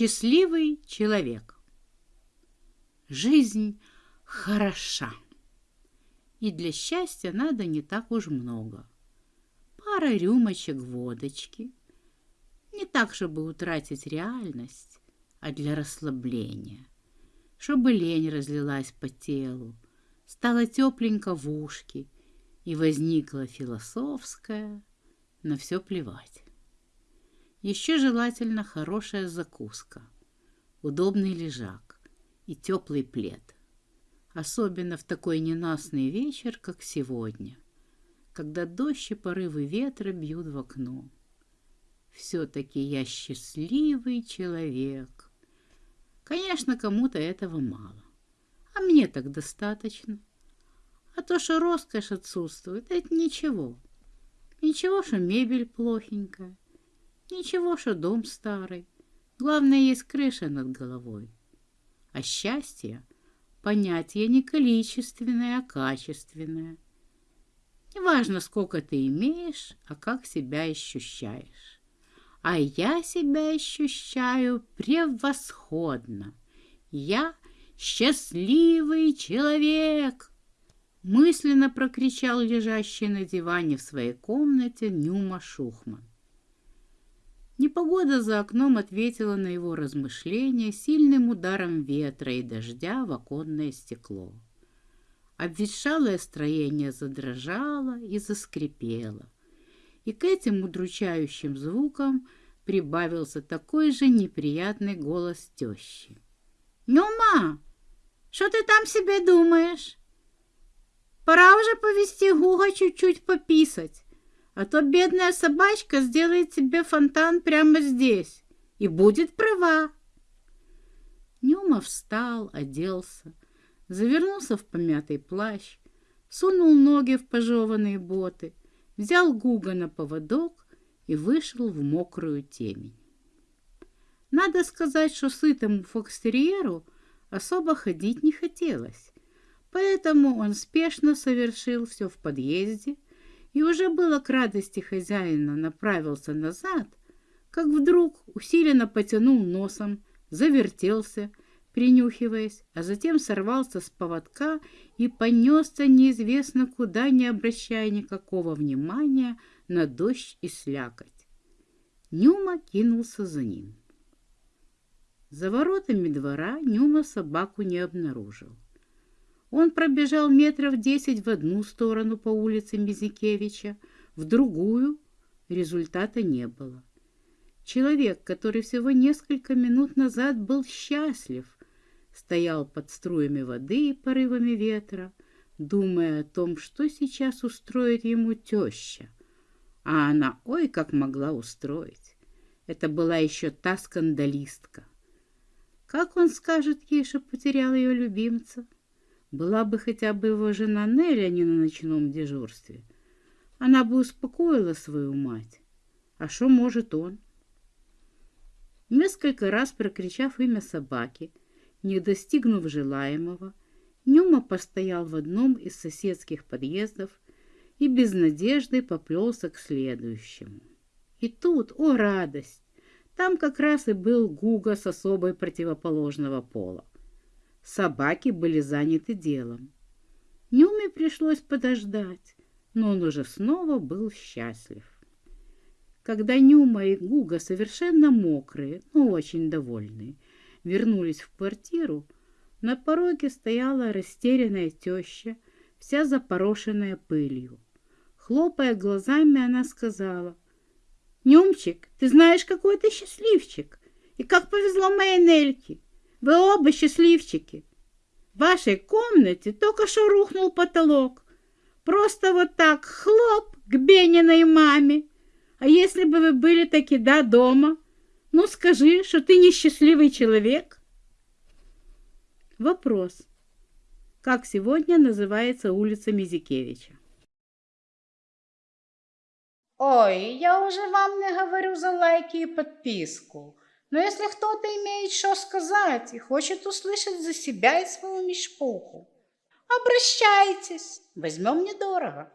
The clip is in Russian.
Счастливый человек. Жизнь хороша. И для счастья надо не так уж много. Пара рюмочек водочки. Не так, чтобы утратить реальность, а для расслабления. Чтобы лень разлилась по телу, стало тепленько в ушки, и возникла философская, на все плевать. Еще желательно хорошая закуска, удобный лежак и теплый плед. Особенно в такой ненастный вечер, как сегодня, когда дождь и порывы ветра бьют в окно. Все-таки я счастливый человек. Конечно, кому-то этого мало, а мне так достаточно. А то, что роскошь отсутствует, это ничего. Ничего, что мебель плохенькая, Ничего, что дом старый. Главное, есть крыша над головой. А счастье — понятие не количественное, а качественное. Неважно, сколько ты имеешь, а как себя ощущаешь. А я себя ощущаю превосходно. Я счастливый человек. Мысленно прокричал лежащий на диване в своей комнате Нюма Шухман. Непогода за окном ответила на его размышления сильным ударом ветра и дождя в оконное стекло. Обветшалое строение задрожало и заскрипело, и к этим удручающим звукам прибавился такой же неприятный голос тещи. «Нюма, что ты там себе думаешь? Пора уже повести Гуга чуть-чуть пописать а то бедная собачка сделает тебе фонтан прямо здесь и будет права. Нюма встал, оделся, завернулся в помятый плащ, сунул ноги в пожеванные боты, взял Гуга на поводок и вышел в мокрую темень. Надо сказать, что сытому фокстерьеру особо ходить не хотелось, поэтому он спешно совершил все в подъезде, и уже было к радости хозяина направился назад, как вдруг усиленно потянул носом, завертелся, принюхиваясь, а затем сорвался с поводка и понесся неизвестно куда, не обращая никакого внимания на дождь и слякоть. Нюма кинулся за ним. За воротами двора Нюма собаку не обнаружил. Он пробежал метров десять в одну сторону по улице Мизикевича, в другую результата не было. Человек, который всего несколько минут назад был счастлив, стоял под струями воды и порывами ветра, думая о том, что сейчас устроит ему теща. А она, ой, как могла устроить. Это была еще та скандалистка. Как он скажет ей, что потерял ее любимца? Была бы хотя бы его жена Нелли, а не на ночном дежурстве. Она бы успокоила свою мать. А что может он? Несколько раз прокричав имя собаки, не достигнув желаемого, Нюма постоял в одном из соседских подъездов и без надежды поплелся к следующему. И тут, о радость, там как раз и был Гуга с особой противоположного пола. Собаки были заняты делом. Нюме пришлось подождать, но он уже снова был счастлив. Когда Нюма и Гуга, совершенно мокрые, но очень довольные, вернулись в квартиру, на пороге стояла растерянная теща, вся запорошенная пылью. Хлопая глазами, она сказала, «Нюмчик, ты знаешь, какой ты счастливчик, и как повезло моей Нельке. Вы оба счастливчики. В вашей комнате только что рухнул потолок. Просто вот так хлоп к Бениной маме. А если бы вы были таки да дома, ну скажи, что ты несчастливый человек. Вопрос. Как сегодня называется улица Мизикевича? Ой, я уже вам не говорю за лайки и подписку. Но если кто-то имеет что сказать и хочет услышать за себя и свою мешпуху, обращайтесь, возьмем недорого.